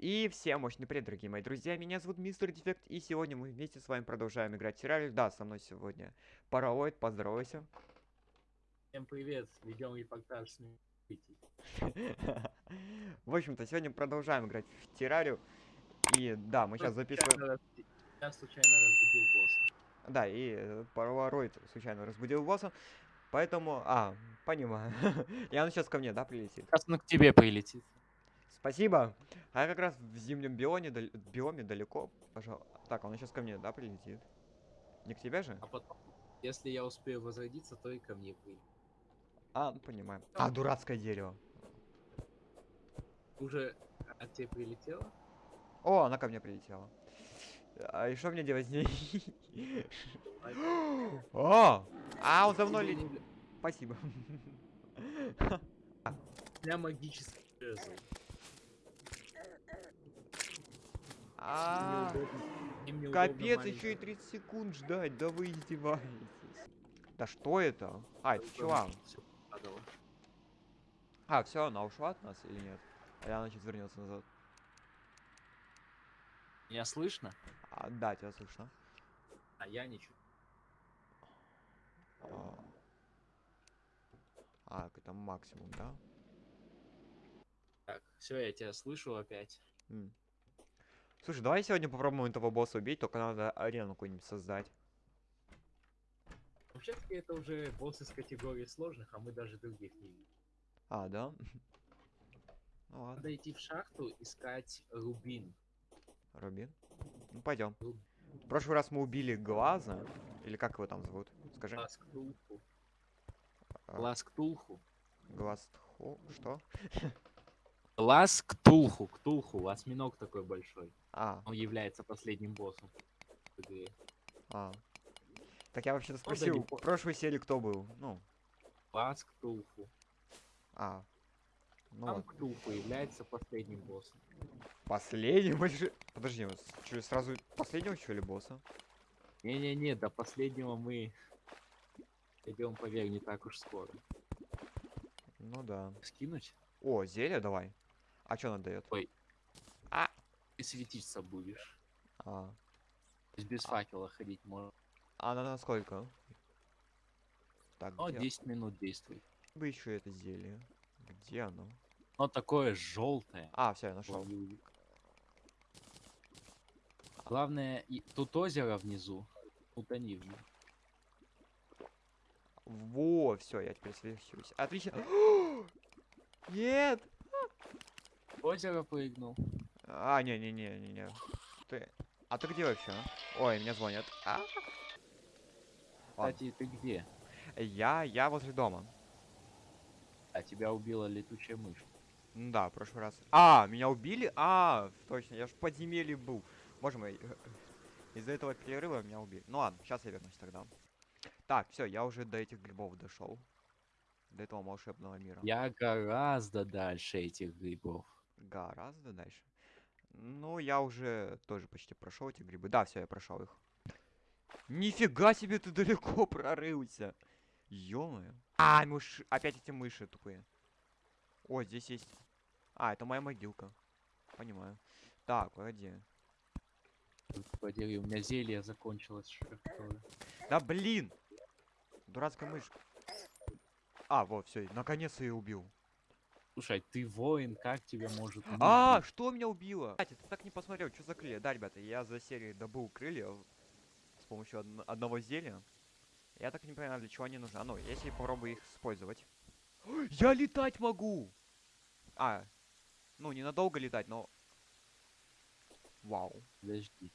И всем мощный привет, дорогие мои друзья, меня зовут Мистер Дефект, и сегодня мы вместе с вами продолжаем играть в сериале. Да, со мной сегодня Паралоид, поздоровайся. Всем привет, ведем репортаж с. В общем-то, сегодня продолжаем играть в террарию. И да, мы сейчас записываем... Я случайно разбудил босса. Да, и э, Паралоид случайно разбудил босса. Поэтому... А, понимаю. И он сейчас ко мне, да, прилетит? Сейчас он к тебе прилетит. Спасибо. А я как раз в зимнем бионе, дал- биоме далеко. Пожалуй. Так, он сейчас ко мне, да, прилетит? Не к тебе же? А потом, если я успею возродиться, то и ко мне прилетит. А, ну, понимаю. А, дурацкое дерево. Уже от тебя прилетело? О, она ко мне прилетела. А и что мне делать с ней? О! А, он за мной летит. Спасибо. У меня магический жезл. А, Капец, еще и 30 секунд ждать, да вы издеваетесь. Да что это? А, это чувак. А, все, она ушла от нас или нет? Или она сейчас вернется назад? Меня слышно? А, да, тебя слышно. А я ничего. А, а, это максимум, да? Так, все, я тебя слышу опять. М. Слушай, давай сегодня попробуем этого босса убить, только надо арену какую-нибудь создать. Вообще-таки это уже босс из категории сложных, а мы даже других не видим. А, да? Ну ладно, Надо идти в шахту, искать рубин. Рубин. Ну пойдем. Руб- В прошлый раз мы убили Глаза. Или как его там зовут? Скажи. Глаз Ктулху. А, Глаз Ктулху. Глаз Тхо- Что? Глаз Ктулху. Ктулху. Осьминог такой большой. А, Он является последним боссом. а. Так я вообще-то не спросил, в прошлой серии кто был? Ну, Глаз Ктулху. а. Ну, Сам ладно. Ктулху является последним боссом. последний больше... Подожди, чё, сразу последнего что ли босса? Не-не-не, до последнего мы идем, поверь, не так уж скоро. Ну да. Скинуть? О, зелье давай. А что она дает? Ой. А. Ты светиться будешь. А. То есть без факела ходить можно. А она на сколько? Так, Но где 10 минут действует. бы еще это зелье? Где оно? Но такое желтое. А, все, я нашел. Главное, и- тут озеро внизу. Утони в нем. Во, все, я теперь свечусь. Отлично. Нет! Озеро прыгнул. А, не-не-не-не-не. Ты... А ты где вообще? Ой, меня звонят. А? Кстати, ты где? Я, я возле дома. А тебя убила летучая мышь. Ну да, в прошлый раз. А, меня убили? А, точно, я ж в подземелье был. Боже мой, из-за этого перерыва меня убили. Ну ладно, сейчас я вернусь тогда. Так, все, я уже до этих грибов дошел. До этого волшебного мира. Я гораздо дальше этих грибов. Гораздо дальше. Ну, я уже тоже почти прошел эти грибы. Да, все, я прошел их. Нифига себе ты далеко прорылся. ё А, мышь, опять эти мыши тупые. О, здесь есть. А, это моя могилка. Понимаю. Так, погоди. Подери, у меня зелье закончилось. Да блин! Дурацкая мышь. А, вот, все, наконец-то я убил. Слушай, ты воин, как тебя может А, что меня убило? Кстати, ты так не посмотрел, что за крылья? Да, ребята, я за серию добыл крылья с помощью одно- одного зелья. Я так не понимаю, для чего они нужны. А ну, если попробую их использовать. Я летать могу! А, ну, ненадолго летать, но... Вау. Подожди.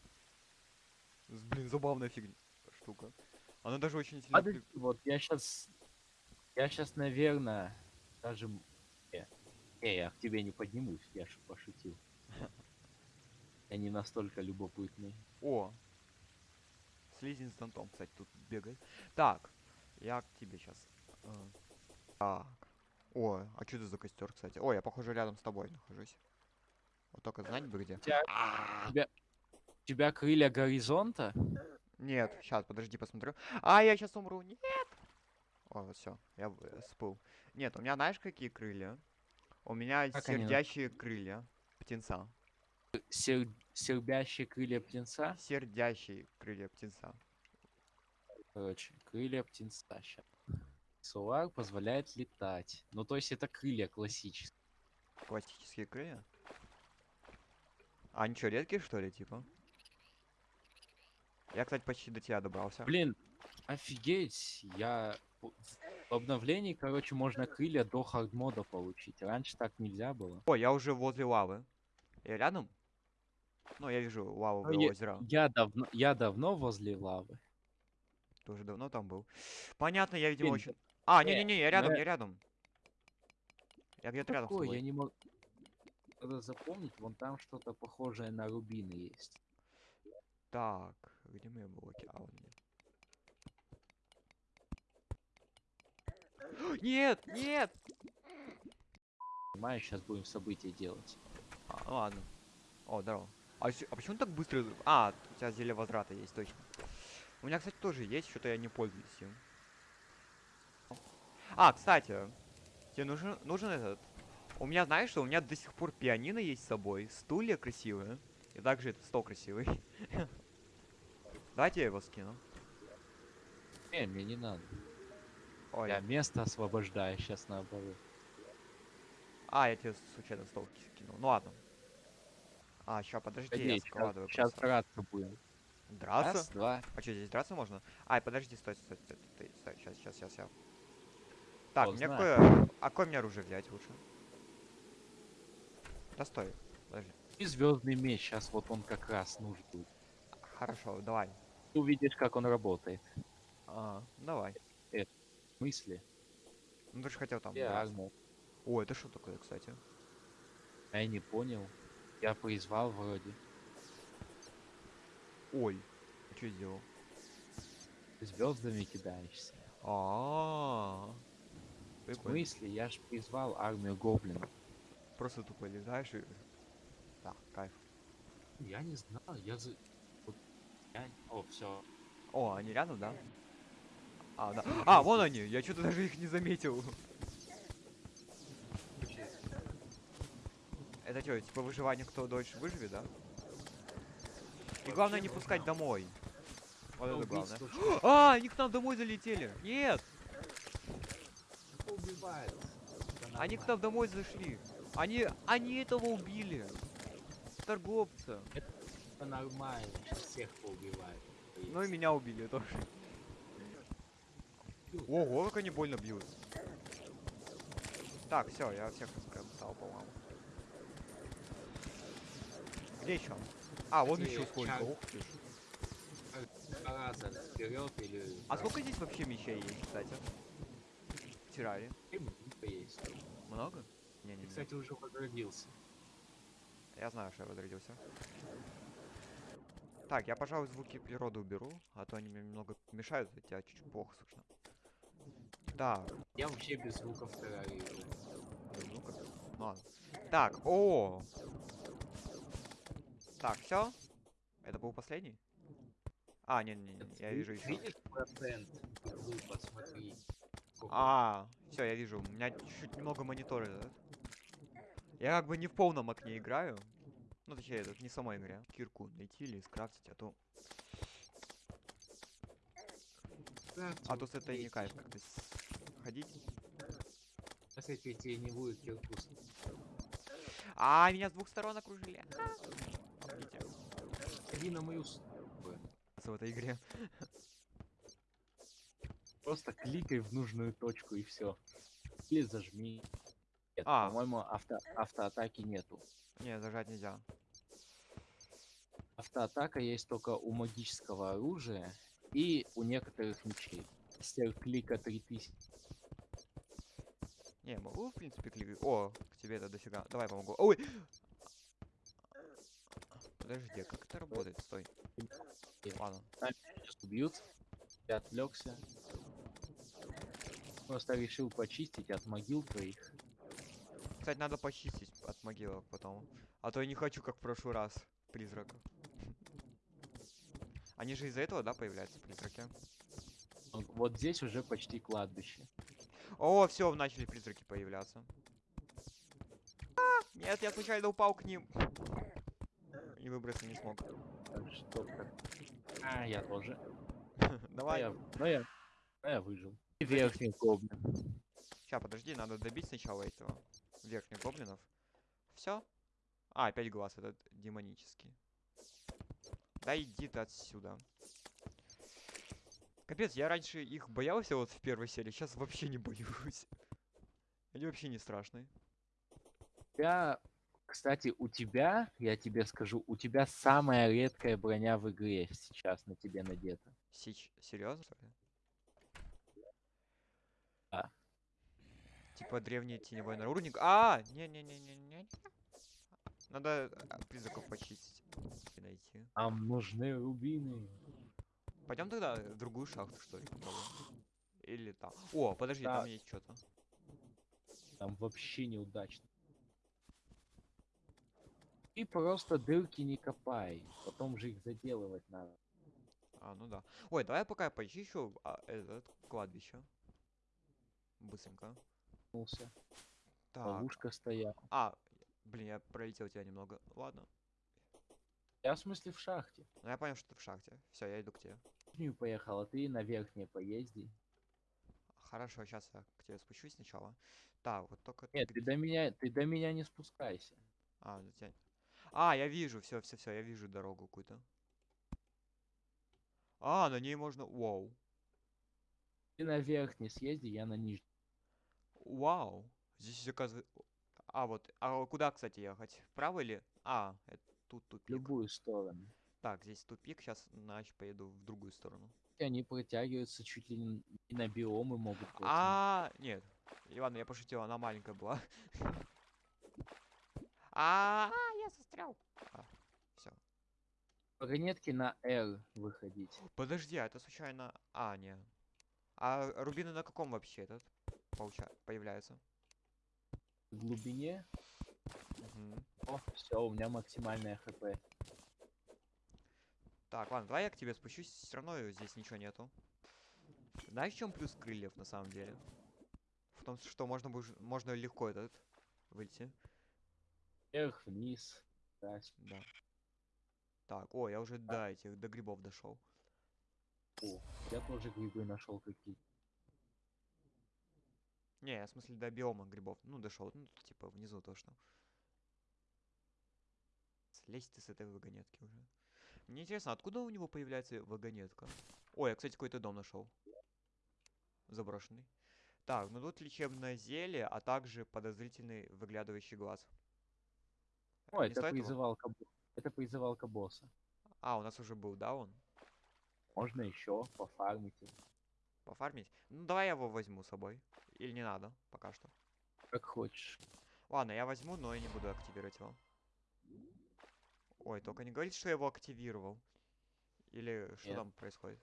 Блин, забавная фигня. Штука. Она даже очень сильно... Подожди, вот я сейчас, я сейчас, наверное, даже, не, не, я к тебе не поднимусь, я же пошутил. Я не настолько любопытный. О! Слизень с зонтом, кстати, тут бегает. Так, я к тебе сейчас. Так. О, а что это за костер, кстати? Ой, я, похоже, рядом с тобой нахожусь. Вот только знать бы где. У тебя, А, тебя крылья горизонта? Нет, сейчас, подожди, посмотрю. А, я сейчас умру. Нет! О, все, я э, всплыл. Нет, у меня знаешь какие крылья? У меня Как они сердящие крылья птенца. сер- сербящие крылья птенца. Сердящий крылья птенца. Короче, крылья птенца щас. Солар позволяет летать. Ну, то есть это крылья классические. Классические крылья. А они что, редкие, что ли, типа? Я, кстати, почти до тебя добрался. Блин, офигеть, я... в- В обновлении, короче, можно крылья до хардмода получить. Раньше так нельзя было. О, я уже возле лавы. Я рядом? Ну, я вижу Ну, лавовое озеро. Я давно, я давно возле лавы. Ты уже давно там был. Понятно, я, видимо, Блин, очень... А, не-не-не, я рядом, да. я рядом. Я где-то рядом с тобой. я не могу... Надо запомнить, вон там что-то похожее на рубины есть. Так, где мои блоки? А, вот они. Нет, нет! Понимаешь, сейчас будем события делать. А, ну ладно. О, здорово. А, а почему так быстро? А, у тебя зелье возврата есть, точно. У меня, кстати, тоже есть, что-то я не пользуюсь им. А, кстати, тебе нужен, нужен этот... У меня, знаешь что, у меня до сих пор пианино есть с собой, стулья красивые, и также этот стол красивый. Давайте я его скину. Не, мне не надо. Ой, Я место освобождаю сейчас наоборот. а, я тебе случайно стол ки- кинул. Ну ладно. А, ща, подожди, я складываю сейчас драться будем. Драться? Раз, два. А что, здесь драться можно? Ай, подожди, стой, стой, стой, стой, стой, сейчас, сейчас, сейчас, я. Так, мне знаю. какое... А какое мне оружие взять лучше? Да стой, подожди. И звездный меч, сейчас вот он как раз нужен. Хорошо, давай. Увидишь, как он работает. А, давай. В смысле? Ну ты же хотел там арму. О, это что такое, кстати? А Я не понял. Я призвал вроде. Ой, что сделал? Звездами кидаешься. А, В Прикольно. смысле? Я ж призвал армию гоблинов. Просто тупо летаешь и... Да, кайф. Я не знаю, я за... я- О, все. О, они рядом, да? А, да. А, вон они! Я что-то даже их не заметил. Это что, типа выживание, кто дольше выживет, да? И главное не пускать домой. Вот это главное. А, они к нам домой залетели! Нет! Они к нам домой зашли! Они, они этого убили! Торговца! Это нормально, всех поубивает. Ну и меня убили тоже. Ого, как они больно бьют. Так, все, я всех раскромсал, по-моему. Где еще? А, вон еще сколько. Ух ты. А сколько здесь вообще мечей есть, кстати? Тирари. Много есть. Много? Ты, Не-не-не. кстати, уже возродился. Я знаю, что я возродился. Так, я, пожалуй, звуки природы уберу, а то они мне немного мешают, тебя чуть-чуть плохо слышно. Так, Я вообще без звуков ну-ка. Ну ладно. Так, о! Так, все? Это был последний? А, не, не, не, я вижу еще. Видишь процент? Посмотри. А, все, я вижу. У меня чуть немного монитора. этот. Я как бы не в полном окне играю. Ну, точнее, это не в самой игре. Кирку найти или скрафтить, а то... Да, А то с этой не кайф как-то с- ходить. Если тебе не будет киркус. А, меня с двух сторон окружили. Помните, Иди на мою с- в этой игре. Просто кликай в нужную точку и все. Или зажми. Нет, А. по-моему, авто, автоатаки нету. Не, зажать нельзя. Автоатака есть только у магического оружия и у некоторых мечей. Мастер клика 3000. Не, могу, в принципе, кликать. О, к тебе это дофига. Давай помогу. Ой! Подожди, а как это работает? Стой. Ладно. Сейчас убьют. Я отвлекся. Просто решил почистить от могил твоих. Кстати, надо почистить от могилок потом. А то я не хочу, как в прошлый раз, призраков. Они же из-за этого, да, появляются призраки? Вот здесь уже почти кладбище. О, все, начали призраки появляться. А, нет, я случайно упал к ним. и выбраться не смог. Что так. А, я тоже. Но Давай. я, но я, но я выжил. И верхний гоблин. Сейчас, подожди, надо добить сначала этого верхних гоблинов. Все? А, опять глаз этот демонический. Да иди ты отсюда. Капец, я раньше их боялся вот в первой серии, сейчас вообще не боюсь. Они вообще не страшные. Я, кстати, у тебя, я тебе скажу, у тебя самая редкая броня в игре сейчас на тебе надета. Сич, серьезно? Да. Типа древний теневой наружник. А, не-не-не-не-не. Надо а, призраков почистить и найти. Нам нужны рубины. Пойдем тогда в другую шахту, что ли, попробуем. Или там. О, подожди, Да. там есть что-то. Там вообще неудачно. И просто дырки не копай. Потом же их заделывать надо. А, ну да. Ой, давай я пока почищу а, этот кладбище. Быстренько. Так. Ловушка стояла. А, блин, я пролетел тебя немного. Ладно. Я в смысле в шахте. Ну я понял, что ты в шахте. Все, я иду к тебе. Нижнюю поехал, а ты на верхней поезди. Хорошо, сейчас я к тебе спущусь сначала. Так, вот только Нет, ты до меня, ты до меня не спускайся. А, до тебя- А, я вижу, все, все, все, я вижу дорогу какую-то. А, на ней можно. Вау. Ты на верхней съезди, я на нижней. Вау. Здесь оказывается. А, вот. А куда, кстати, ехать? Вправо или. А, это тут тупик. любую сторону. Так, здесь тупик, сейчас значит поеду в другую сторону. И они протягиваются чуть ли не на биомы могут протянуть. А, нет. Иван, я пошутил, она маленькая была. А, я застрял. Все. Вагонетки на R выходить. Подожди, а это случайно. А, не. А рубины на каком вообще этот получа... появляются? В глубине. Мгм. О, все, у меня максимальная хп. Так, ладно, давай я к тебе спущусь, все равно здесь ничего нету. Знаешь, в чем плюс крыльев на самом деле? В том, что можно, можно легко этот выйти. Вверх, вниз. вверх. Да. Так, о, я уже до этих, до грибов дошел. О, я тоже грибы нашел какие. Не, я в смысле до биома грибов. Ну, дошел. Ну, типа внизу точно. Слезь ты с этой вагонетки уже. Мне интересно, откуда у него появляется вагонетка? Ой, я, кстати, какой-то дом нашел. Заброшенный. Так, ну тут лечебное зелье, а также подозрительный выглядывающий глаз. О, Не это призывалка. Это призывалка босса. А, у нас уже был, да, он? Можно еще пофармить. его, Пофармить? Ну, давай я его возьму с собой. Или не надо, пока что. Как хочешь. Ладно, я возьму, но я не буду активировать его. Ой, только не говорите, что я его активировал. Или что Нет. там происходит?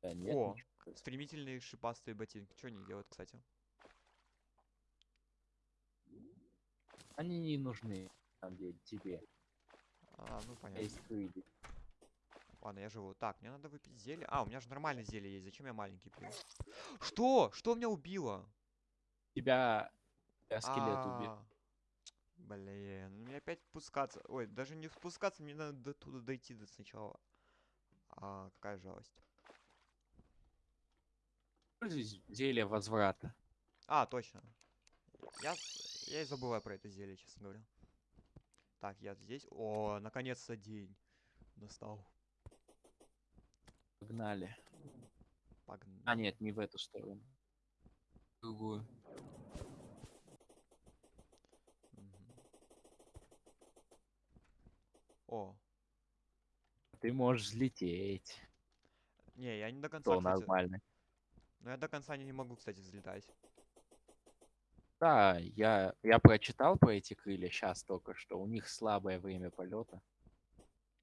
Да нет, О. ничего. Стремительные шипастые ботинки. Что они делают, кстати? Они не нужны, на самом деле, тебе. А, ну понятно. Ладно, я живу. Так, мне надо выпить зелье. А, у меня же нормальное зелье есть. Зачем я маленький пью? Что? Что меня убило? Тебя, тебя скелет убил. А, Блин, ну мне опять спускаться. Ой, даже не спускаться, мне надо до туда дойти до сначала. А, какая жалость. Пользуйся зелье возврата. А, точно. Я, я и забываю про это зелье, честно говоря. Так, я здесь. О, наконец-то день настал. Погнали. Погнали. А, нет, не в эту сторону. В Другую. О, Ты можешь взлететь. не, я не до конца, То кстати. нормально. Но я до конца не, не могу, кстати, взлетать. Да, я, я прочитал про эти крылья сейчас только что. У них слабое время полета.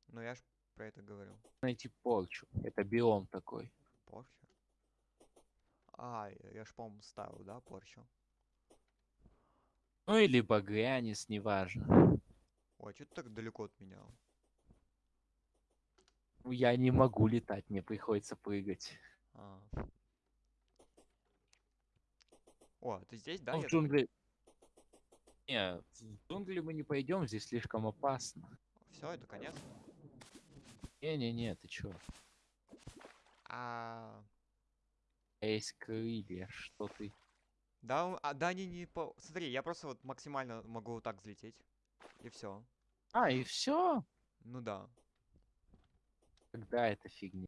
Но я ж про это говорил. Найти порчу. Это биом такой. Порча. А, я- я ж, по-моему, ставил, да, порчу? Ну или багрянец, неважно. Ой, что ты так далеко от меня? Ну, Я не могу летать, мне приходится прыгать. А. О, ты здесь, да? Ну, в джунгли... Не, в джунгли мы не пойдем, здесь слишком опасно. Все, это конец. Не-не-не, ты чё? А, Есть крылья, что ты? да, а, да, они не по... Смотри, я просто вот максимально могу вот так взлететь. И все. А, и все? Ну да. Когда это фигня?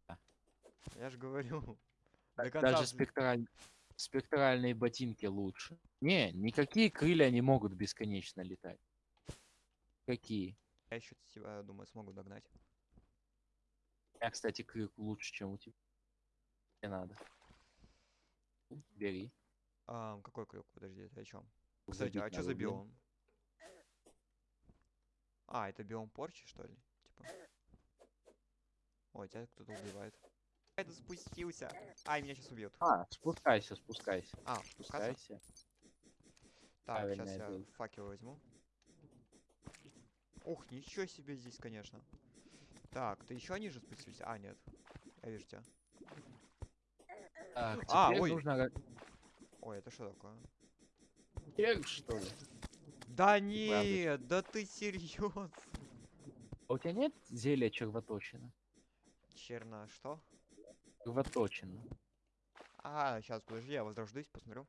Я же говорю. До Так конца Даже спектраль... спектральные ботинки лучше. Не, никакие крылья не могут бесконечно летать. Какие? Я еще тебя, думаю, смогу догнать. Меня, кстати, крюк лучше, чем у тебя. Не надо. Бери. Ам, какой крюк? Подожди, это о чем? Кстати, а что за биом? А, это биом порчи, что ли? Типа. Ой, тебя кто-то убивает. Это спустился. Ай, меня сейчас убьют. А, спускайся, спускайся. А? Спускайся. Так, сейчас правильно я делаю. факел возьму. Ух, ничего себе здесь, конечно. Так, ты еще ниже спустился? А, нет. Я вижу тебя. Так, А, ой. нужно Ой, это что такое? Теперь, что ли? Да нет, да ты серьезно? А у тебя нет зелья червоточина? Черно, что? Червоточина. А, сейчас, подожди, я возрождусь, посмотрю.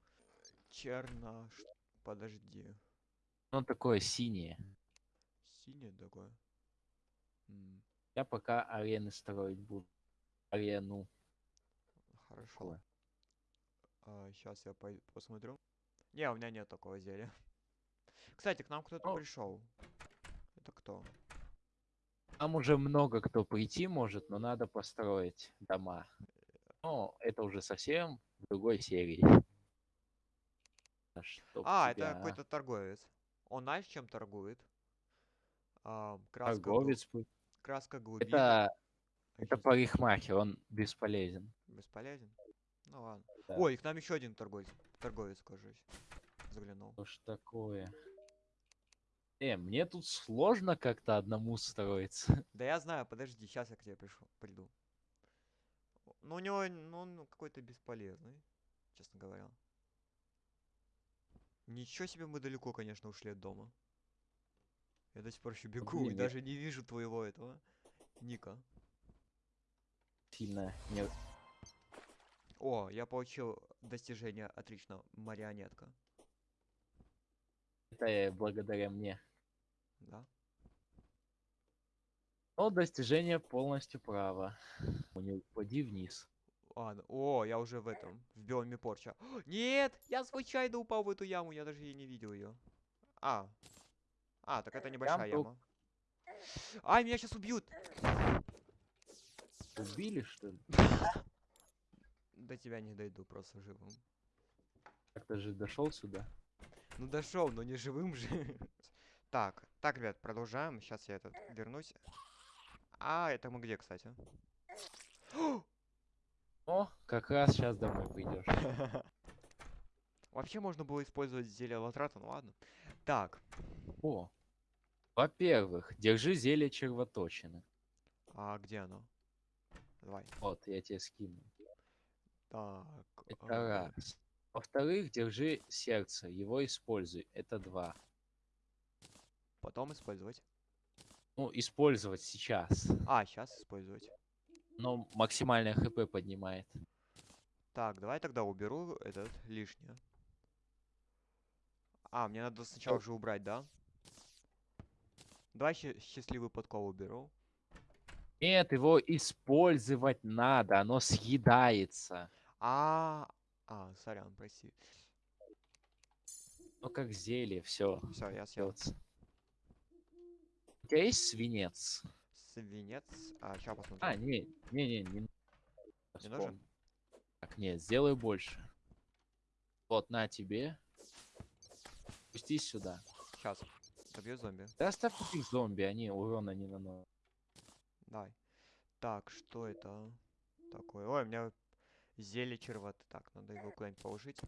Черно, ш- подожди. Ну, такое синее. Синее такое. М, Я пока арены строить буду. Арену. хорошо. Такое. сейчас я посмотрю. Не, у меня нет такого зелья. Кстати, к нам кто-то пришел. Это кто? Там уже много кто прийти может, но надо построить дома. Но это уже совсем в другой серии. Чтоб А, тебя, это какой-то торговец. Он знаешь, чем торгует? А, краска, гл- торговец. был. краска глубины. Это, это парикмахер, он бесполезен. Бесполезен? Ну ладно. Да. Ой, к нам еще один торговец. Торговец, кажись. Заглянул. Что ж такое? Э, мне тут сложно как-то одному строиться. Да я знаю, подожди, сейчас я к тебе пришу, приду. Ну, у него, ну, он какой-то бесполезный, честно говоря. Ничего себе мы далеко, конечно, ушли от дома. Я до сих пор еще бегу и блин, я- даже не вижу твоего этого ника. Сильно не... О, я получил достижение отлично, марионетка. Это э, благодаря мне. Да? Но достижение полностью право. Не упади вниз. Ладно. О, я уже в этом, в биоме порча. Нет, я случайно упал в эту яму, я даже и не видел ее. А. А, так это небольшая тук. яма. Ай, меня сейчас убьют! Убили, что ли? До тебя не дойду просто живым. Как ты же дошел сюда? Ну дошел, но не живым же. Так, так, ребят, продолжаем. Сейчас я этот вернусь. А, это мы где, кстати? О, как раз сейчас домой придешь. Вообще можно было использовать зелье латрата, ну ладно. Так, О. Во-первых, держи зелье червоточины. а где оно? Давай. Вот, я тебе скину. Так. Это а, раз. Во-вторых, держи сердце, его используй. Это два. Потом использовать. Ну, использовать сейчас. А, сейчас использовать. Но максимальное хп поднимает. Так, давай тогда уберу этот лишнее. А, мне надо сначала Оп. же убрать, да? Давай счастливый подкол уберу. Нет, его использовать надо, оно съедается. А, а, сорян, прости. Ну, как зелье, все. Все, я съел. Тебя есть свинец? Свинец. А, сейчас посмотрим. А, не, не, не, не. Не нужен? Так, нет, сделай больше. Вот, на тебе. Спустись сюда. Сейчас. Добью зомби. Да оставь этих зомби, они урона не наносят. Давай. Так, что это такое? Ой, у меня зелье червоты. Так, надо его куда-нибудь положить.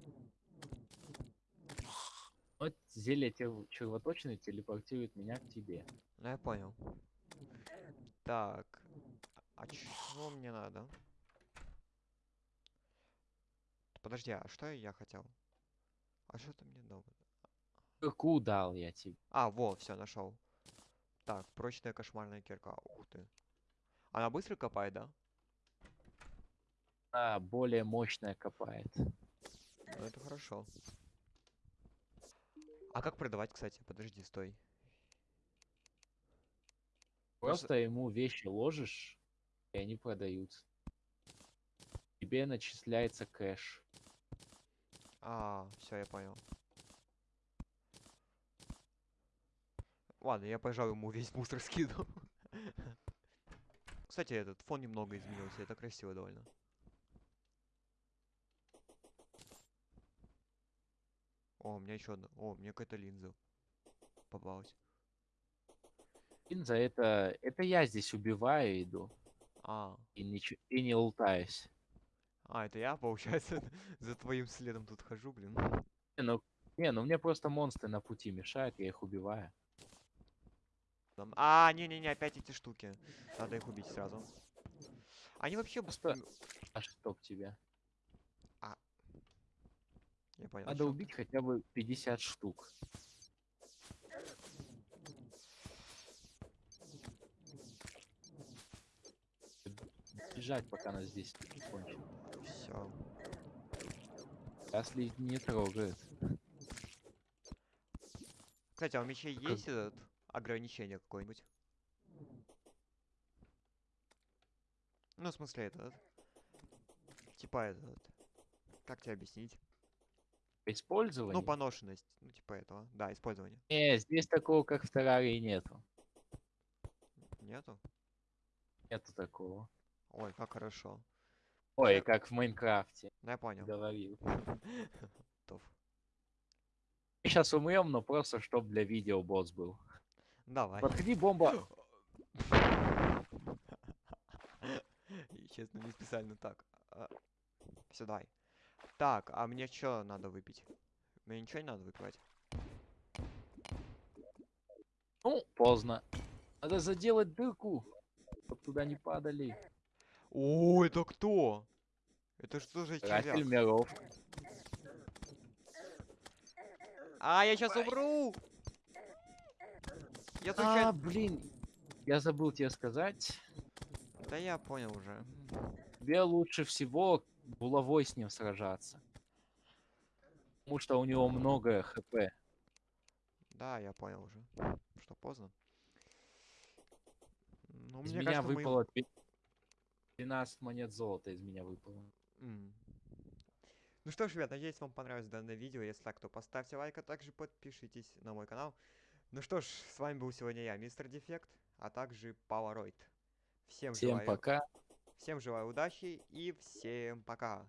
Вот зелье тел- червоточины телепортирует меня к тебе. Ну, я понял. Так. А чего мне надо? Подожди, а что я хотел? А что ты мне дал? Дырку дал я тебе. А, во, все, нашел. Так, прочная кошмарная кирка. Ух ты. Она быстро копает, да? А, более мощная копает. Ну, это хорошо. А как продавать, кстати? Подожди, стой. Просто- Просто ему вещи ложишь, и они продаются. Тебе начисляется кэш. А, все, я понял. Ладно, я, пожалуй, ему весь мусор скину. Кстати, этот фон немного изменился, это красиво довольно. О, у меня еще одна. О, мне какая-то линза попалась. Линза это... Это я здесь убиваю иду. А, И, ничего, и не лутаюсь. а, это я, получается, за твоим следом тут хожу, блин. Не, ну, не, ну мне просто монстры на пути мешают, я их убиваю. Там- А, не-не-не, опять эти штуки. Надо их убить сразу. Они вообще... Просто- м, А чтоб тебя? Я понял. Надо убить хотя бы 50 штук. Бежать, пока нас здесь не кончит. Все. Если не трогает. Кстати, а у мечей Как- есть этот ограничение какое-нибудь? Ну, в смысле, этот. Типа этот. Как тебе объяснить? Использование? Ну, поношенность. Ну, типа этого. Да, использование. Не, здесь такого, как в Террарии, нету. Нету? Нету такого. Ой, как хорошо. Ой, Я- как в Майнкрафте. Ну, я понял. Говорил. Сейчас умрем, но просто чтоб для видео босс был. Давай. Подходи, бомба. Честно, не специально так. Все, давай. Так, а мне что надо выпить? Мне ничего не надо выпивать? Ну, поздно. Надо заделать дырку, чтоб туда не падали. О, это кто? Это что за Рафель червяк? миров. А, я сейчас умру! Я А, случайно... блин. Я забыл тебе сказать. Да я понял уже. Тебе лучше всего булавой с ним сражаться. Потому что у него много хп. Да, я понял уже. Что, поздно? Ну, Из мне меня кажется, мы- выпало две- 12 монет золота из меня выпало. М. Ну что ж, ребят, надеюсь, вам понравилось данное видео. Если так, то поставьте лайк, а также подпишитесь на мой канал. Ну что ж, с вами был сегодня я, Мистер Дефект, а также Пауэроид. Всем Всем желаю, пока. Всем желаю удачи и всем пока.